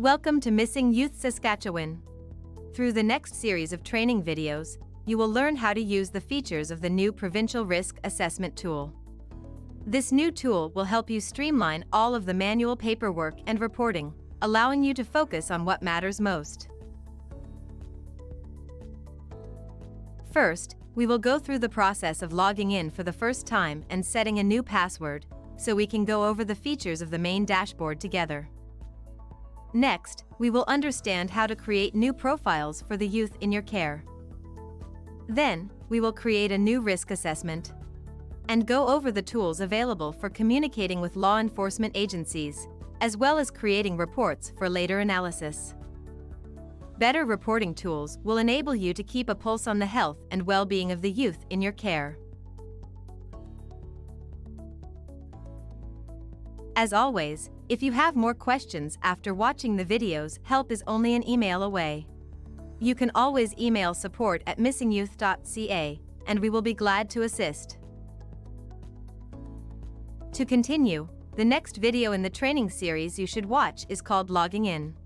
Welcome to Missing Youth Saskatchewan. Through the next series of training videos, you will learn how to use the features of the new Provincial Risk Assessment tool. This new tool will help you streamline all of the manual paperwork and reporting, allowing you to focus on what matters most. First, we will go through the process of logging in for the first time and setting a new password, so we can go over the features of the main dashboard together. Next, we will understand how to create new profiles for the youth in your care. Then, we will create a new risk assessment and go over the tools available for communicating with law enforcement agencies, as well as creating reports for later analysis. Better reporting tools will enable you to keep a pulse on the health and well-being of the youth in your care. As always, if you have more questions after watching the videos, help is only an email away. You can always email support at missingyouth.ca, and we will be glad to assist. To continue, the next video in the training series you should watch is called Logging In.